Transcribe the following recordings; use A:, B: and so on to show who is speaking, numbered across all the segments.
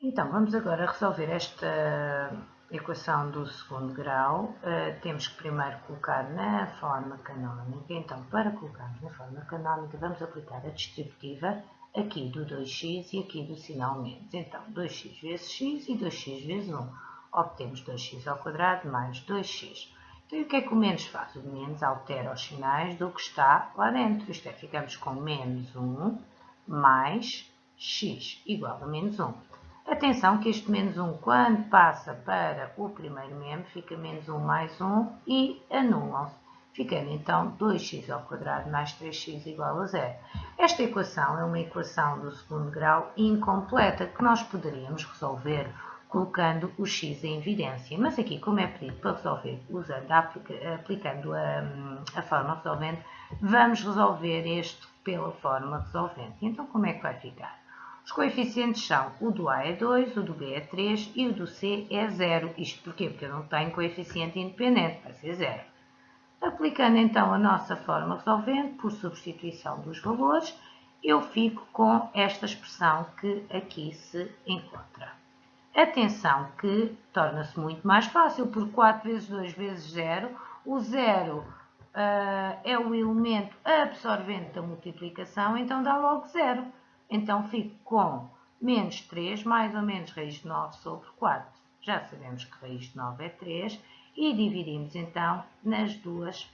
A: Então, vamos agora resolver esta equação do segundo grau. Uh, temos que primeiro colocar na forma canónica. Então, para colocarmos na forma canónica, vamos aplicar a distributiva aqui do 2x e aqui do sinal menos. Então, 2x vezes x e 2x vezes 1. Obtemos 2x ao quadrado mais 2x. Então, e o que é que o menos faz? O menos altera os sinais do que está lá dentro. Isto é, ficamos com menos 1 mais x igual a menos 1. Atenção que este menos 1, quando passa para o primeiro membro, fica menos 1 mais 1 e anulam-se. Ficando então 2x ao quadrado mais 3x igual a zero. Esta equação é uma equação do segundo grau incompleta que nós poderíamos resolver colocando o x em evidência. Mas aqui, como é pedido para resolver usando, aplicando a, a forma resolvente, vamos resolver este pela forma resolvente. Então, como é que vai ficar? Os coeficientes são o do A é 2, o do B é 3 e o do C é 0. Isto porquê? Porque eu não tenho coeficiente independente, vai ser 0. Aplicando então a nossa forma resolvente por substituição dos valores, eu fico com esta expressão que aqui se encontra. Atenção que torna-se muito mais fácil, porque 4 vezes 2 vezes 0, o 0 uh, é o elemento absorvente da multiplicação, então dá logo 0. Então fico com menos 3 mais ou menos raiz de 9 sobre 4. Já sabemos que raiz de 9 é 3 e dividimos então nas duas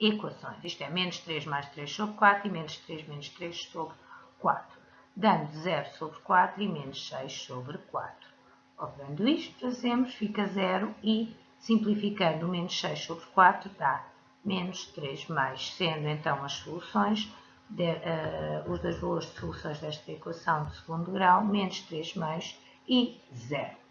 A: equações. Isto é menos 3 mais 3 sobre 4 e menos 3 menos 3 sobre 4. Dando 0 sobre 4 e menos 6 sobre 4. Operando isto, fazemos, fica 0 e simplificando menos 6 sobre 4 dá menos 3 mais, sendo então as soluções de, uh, os dois valores de soluções desta equação de segundo grau, menos 3 mais e 0.